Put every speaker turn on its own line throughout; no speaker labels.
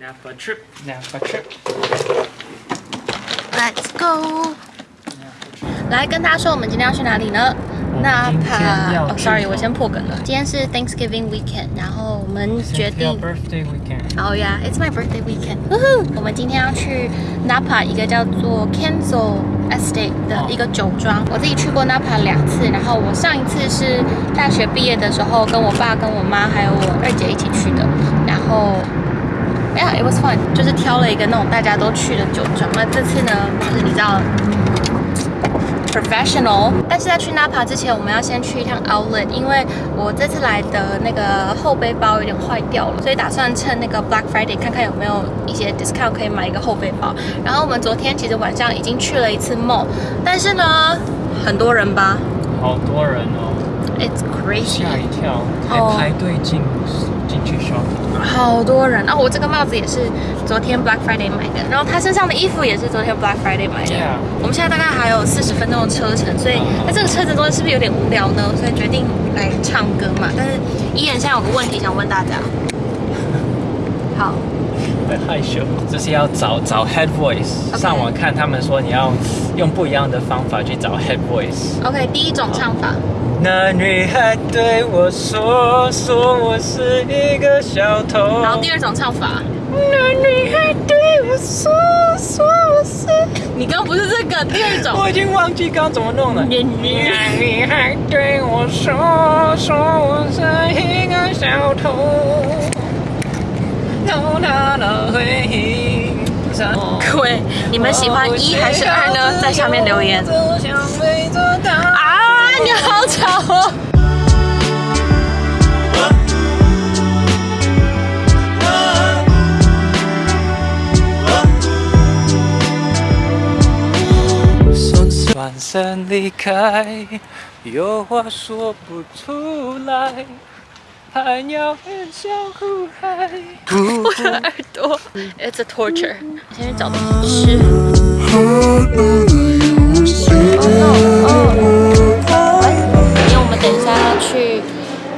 Napa trip.
Napa trip.
Let's go. 来跟大家说，我们今天要去哪里呢？纳帕。哦，sorry，我先破梗了。今天是 Thanksgiving weekend，然后我们决定。
birthday weekend。
哦呀，it's oh my birthday weekend。我们今天要去 Napa 一个叫做 Kenzo Estate 的一个酒庄。我自己去过 Napa 两次，然后我上一次是大学毕业的时候，跟我爸、跟我妈还有我二姐一起去的，然后。Yeah, it was fun. 就是挑了一个那种大家都去的酒庄。那这次呢，就是比较 professional。但是在去 Napa 之前，我们要先去一趟 Outlet，因为我这次来的那个后背包有点坏掉了，所以打算趁那个 Black Friday 看看有没有一些 discount 可以买一个后背包。然后我们昨天其实晚上已经去了一次 mall，但是呢，很多人吧，
好多人哦
，It's crazy，
吓一跳，还排队进。
好多人啊！我这个帽子也是昨天 Black Friday 买的，然后他身上的衣服也是昨天 Black Friday 买的。我们现在大概还有四十分钟的车程，所以那这个车程中是不是有点无聊呢？所以决定来唱歌嘛。但是依然现在有个问题想问大家，好，
会害羞，就是要找找 head voice，上网看他们说你要用不一样的方法去找 head voice。
OK，第一种唱法。
那女孩对我说：“说我是一个小偷。”
然后第二种唱法。那女孩对我说：“说我是……”你刚不是这个第二种？
我已经忘记刚怎么弄了。那女孩对我说：“说我是一个小偷。”偷她的回忆。
各位，你们喜欢一还是二呢？在下面留言。你好巧。
转身离开，有话说不出来，海鸟飞向雾海。
我的耳朵，It's a torture。先去找东西吃。
Oh no。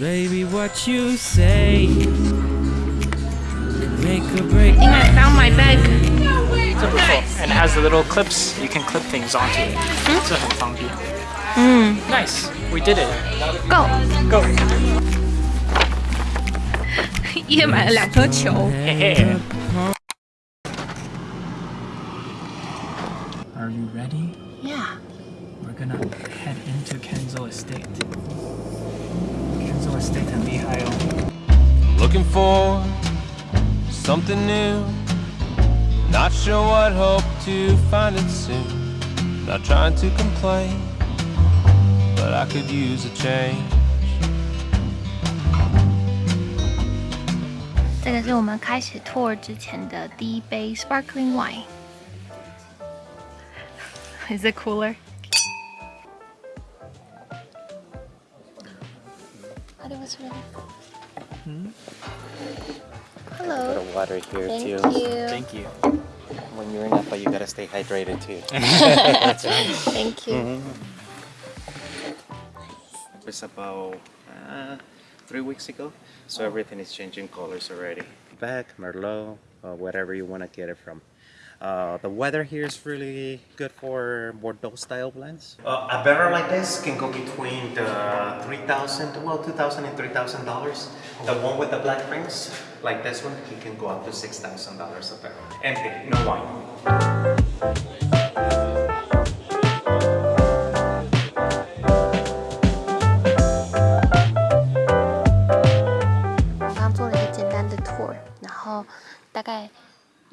Baby, what you say? Make a break.
I think I found my bag.
It's a so cool. And it has the little clips. You can clip things onto it. Hmm? It's a funky.
Mm.
Nice. We did it.
Go.
Go.
Are you ready?
Yeah.
We're gonna head into Kenzo Estate. So it's Statan Mihail. Looking for something new. Not sure what, hope to find it soon. Not trying to complain, but I could use a change.
这个是我们开始 tour 之前的第一杯 sparkling wine。Is it cooler?
water here
Thank
too.
You.
Thank you.
When you're in Napa, you gotta stay hydrated too.
That's right. Thank you. Mm -hmm.
It's about uh, three weeks ago, so everything is changing colors already. Back, Merlot, or whatever you wanna get it from. Uh, the weather here is really good for Bordeaux style blends. Uh, a barrel like this can go between the 3000 well 2000 and $3,000. The one with the black rings, like this one, can go up to $6,000 a barrel. Empty, no wine.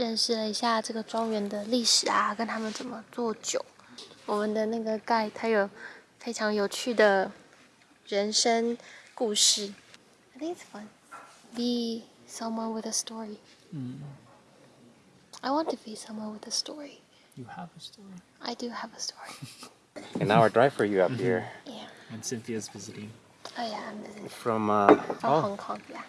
认识了一下这个庄园的历史啊，跟他们怎么做酒。我们的那个盖他有非常有趣的人生故事。I think it's fun. Be someone with a story. 嗯。I want to be someone with a story.
You have a story.
I do have a story.
And now our driver, f o you up here?
Yeah.
And Cynthia's visiting.
Oh yeah, I'm visiting.
From uh,
Hong Kong, yeah.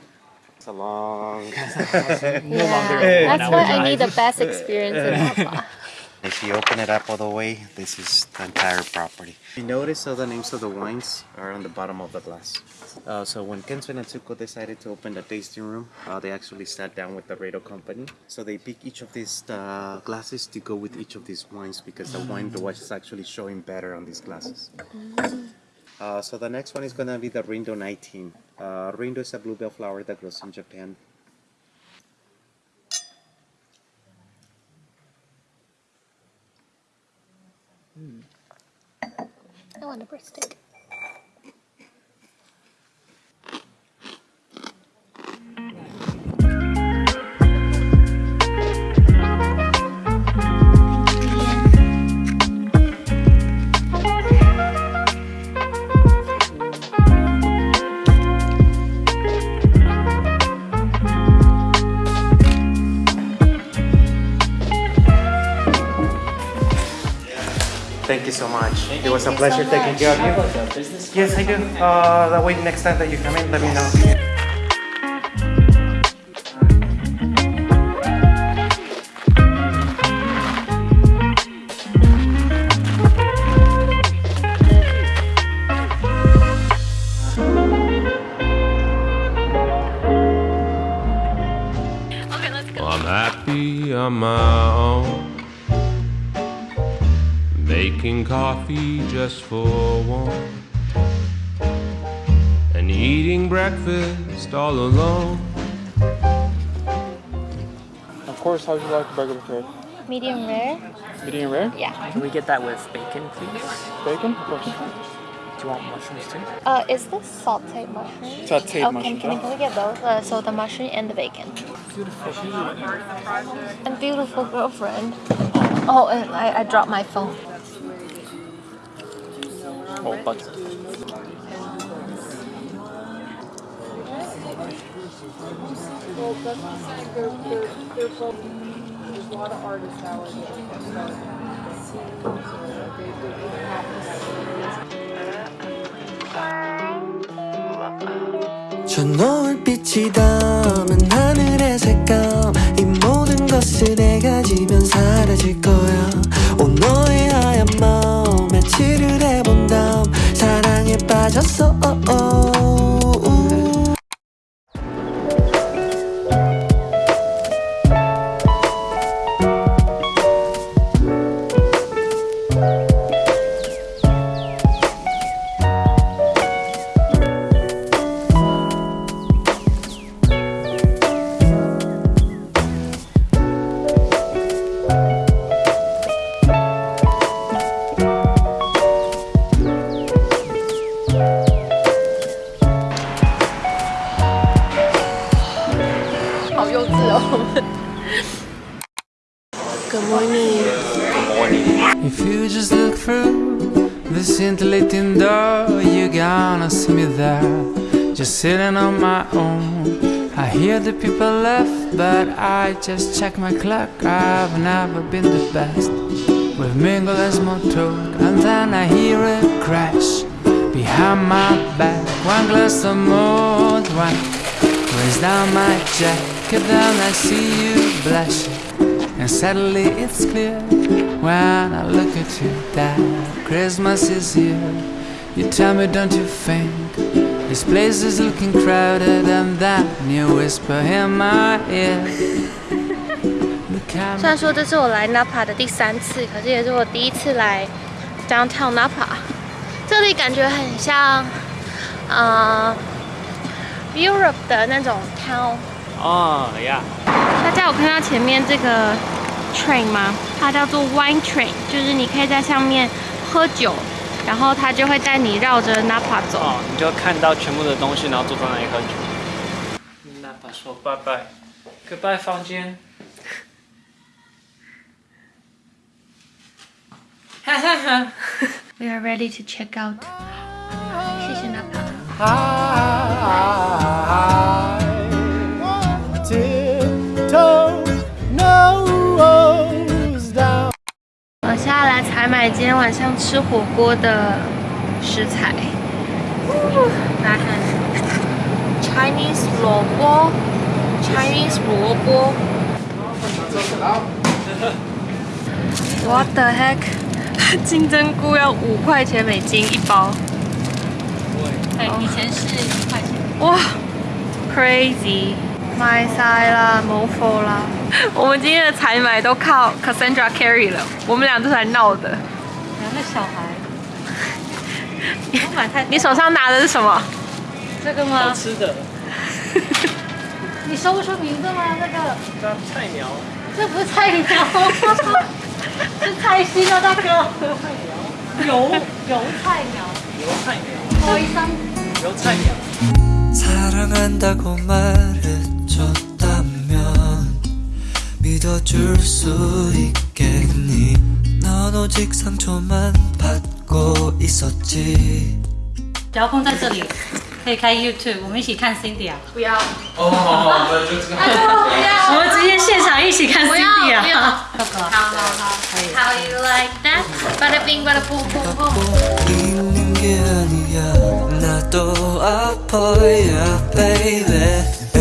It's a long,
no longer.
Yeah. That's why I need the best experience in Papa.
If you open it up all the way, this is the entire property. You notice all the names of the wines are on the bottom of the glass. Uh, so when Kenzo and Atsuko decided to open the tasting room, uh, they actually sat down with the Riedel company. So they picked each of these uh, glasses to go with each of these wines because the wine the watch is actually showing better on these glasses. Mm. Uh, so the next one is going to be the Rindo 19. Uh, Rindo is a bluebell flower that grows in Japan. Mm.
I want a breast
Thank you so much. Thank it was a pleasure
so
taking care of you. Yes, I do. Uh, that way next time that you come in, let me know.
I'm happy on my own making coffee just for one, and eating breakfast all alone.
Of course, how would you like the burger prepared?
Medium rare.
Medium rare?
Yeah.
Can we get that with bacon, please?
Bacon? Of course.
Do you want mushrooms too?
Uh, is this sauteed mushroom?
Sauteed
okay,
mushroom.
Can, can, can we get both? Uh, so the mushroom and the bacon. Beautiful. And beautiful girlfriend. Oh, and I, I dropped my phone.
안빠저 노을빛이 담은 하늘의 색감 이 모든 것을 내가 지면 사라질 거야 온 너의 하얀 마음에 칠을 해본다
I just so oh oh So you're gonna see me there Just sitting on my own I hear the people laugh, but I just check my clock I've never been the best we mingle mingled as talk And then I hear a crash Behind my back One glass of mold wine Raise down my jacket Then I see you blush And suddenly it's clear when I look at you that Christmas is here you tell me don't you think this place is looking c r o w d e d than that new whisper in my ear
虽然说这是我来 napa 的第三次可是也是我第一次来 downtown napa 这里感觉很像啊 europe 的那种 town
哦呀
大家有看到前面这个 train 吗它叫做 wine train 就是你可以在上面喝酒然后他就会带你绕着 Napa 走。
你就看到全部的东西，然后坐在那里喝酒。Napa 说拜拜，Goodbye 房间。
We are ready to check out。谢谢 n 买买，今天晚上吃火锅的食材。来看，Chinese 萝卜，Chinese 萝卜。What the heck？金针菇要五块钱美金一包。
对，以前是一块钱。
哇，crazy！买晒啦，冇货啦。我们今天的采买都靠 Cassandra c a r r y 了，我们俩都在闹的。
两个小孩，你
你手上拿的是什么？
这个吗？
吃的。
你说不出名字吗？那个？
这菜苗。
这不是菜苗，是菜心啊，大哥。菜苗。油油菜苗。
油菜
苗。高
油菜
苗。 믿어줄 수 있겠니 넌 오직 상처만 받고 있었지
然后放在这里可以开 YouTube，我们一起看 Cindy 啊！不要！哦，我就这个。我们直接现场一起看 Cindy
啊！好好好，How you like that? Bada bing, bada boom, boom, boom.
있는 게 아니야, 나도 아파야, baby. B E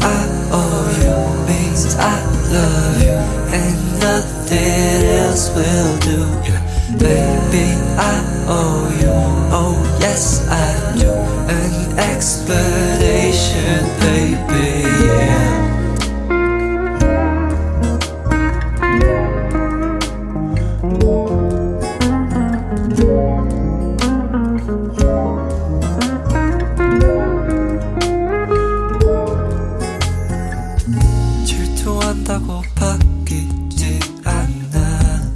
I O U means I. love you and nothing else will do. Baby, I owe you. Oh, yes, I do. An explanation, baby, yeah.